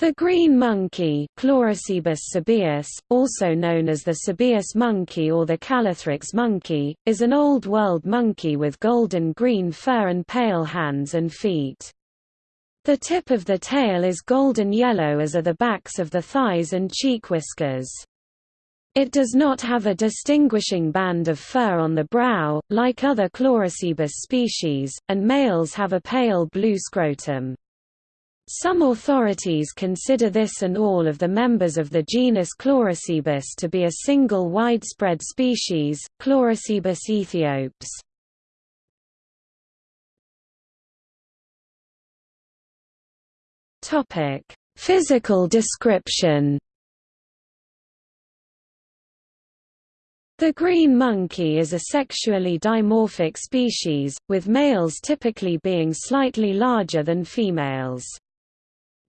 The green monkey sabaeus, also known as the sabaeus monkey or the Callithrix monkey, is an Old World monkey with golden-green fur and pale hands and feet. The tip of the tail is golden yellow as are the backs of the thighs and cheek whiskers. It does not have a distinguishing band of fur on the brow, like other Chlorocebus species, and males have a pale blue scrotum. Some authorities consider this and all of the members of the genus Chlorocebus to be a single widespread species, Chlorocebus. Topic: Physical description. The green monkey is a sexually dimorphic species, with males typically being slightly larger than females.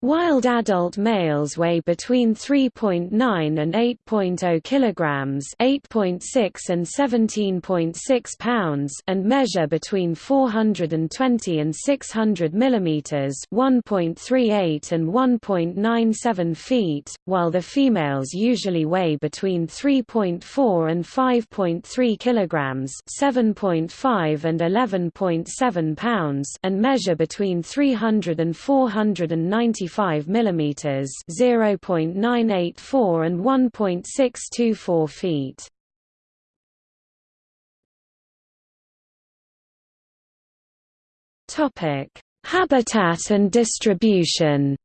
Wild adult males weigh between 3.9 and 8.0 kilograms, 8.6 and 17.6 pounds, and measure between 420 and 600 millimeters, 1.38 and 1.97 feet, while the females usually weigh between 3.4 and 5.3 kilograms, 7.5 and 11.7 pounds, and measure between 300 and 490 25 mm 0.984 and 1.624 feet. Topic: Habitat and distribution.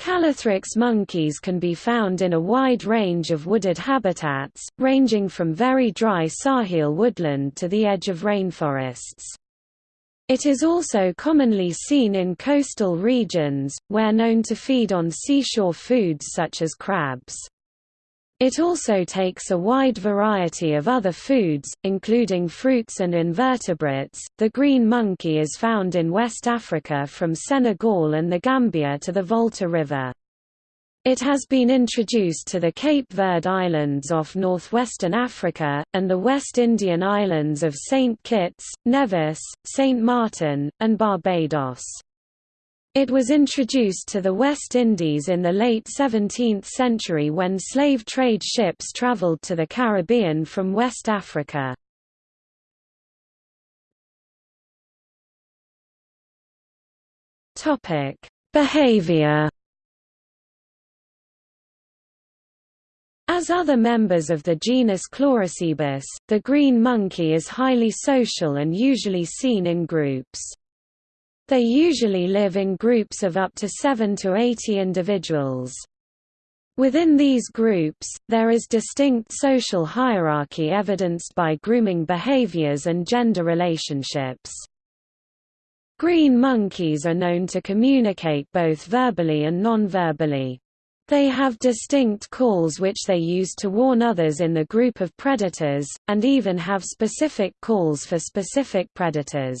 Callithrix monkeys can be found in a wide range of wooded habitats, ranging from very dry Sahel woodland to the edge of rainforests. It is also commonly seen in coastal regions, where known to feed on seashore foods such as crabs. It also takes a wide variety of other foods, including fruits and invertebrates. The green monkey is found in West Africa from Senegal and the Gambia to the Volta River. It has been introduced to the Cape Verde Islands off northwestern Africa, and the West Indian islands of St. Kitts, Nevis, St. Martin, and Barbados. It was introduced to the West Indies in the late 17th century when slave trade ships traveled to the Caribbean from West Africa. Behavior As other members of the genus Chlorocebus, the green monkey is highly social and usually seen in groups. They usually live in groups of up to 7 to 80 individuals. Within these groups, there is distinct social hierarchy evidenced by grooming behaviors and gender relationships. Green monkeys are known to communicate both verbally and non-verbally. They have distinct calls which they use to warn others in the group of predators, and even have specific calls for specific predators.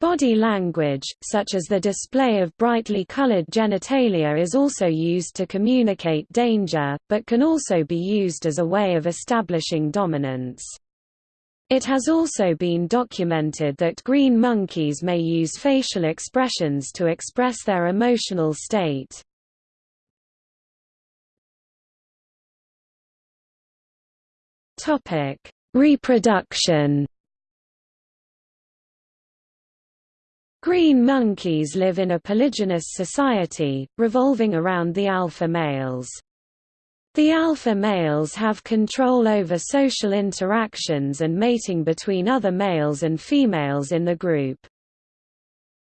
Body language, such as the display of brightly colored genitalia is also used to communicate danger, but can also be used as a way of establishing dominance. It has also been documented that green monkeys may use facial expressions to express their emotional state. Topic: Reproduction. Green monkeys live in a polygynous society, revolving around the alpha males. The alpha males have control over social interactions and mating between other males and females in the group.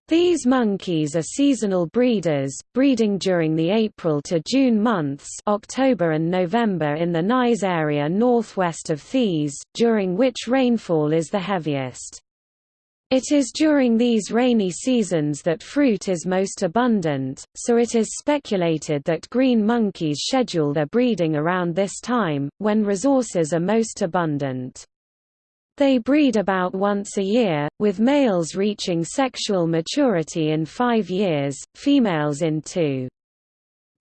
These monkeys are seasonal breeders, breeding during the April to June months October and November in the Niayes area northwest of Thies, during which rainfall is the heaviest. It is during these rainy seasons that fruit is most abundant, so it is speculated that green monkeys schedule their breeding around this time, when resources are most abundant. They breed about once a year, with males reaching sexual maturity in five years, females in two.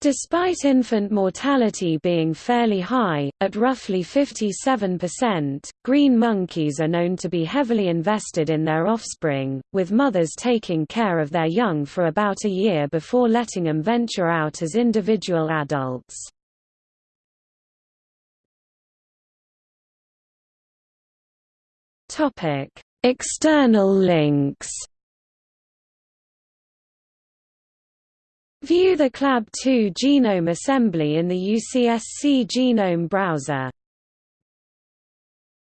Despite infant mortality being fairly high, at roughly 57%, green monkeys are known to be heavily invested in their offspring, with mothers taking care of their young for about a year before letting them venture out as individual adults. External links View the chlSab2 genome assembly in the UCSC genome browser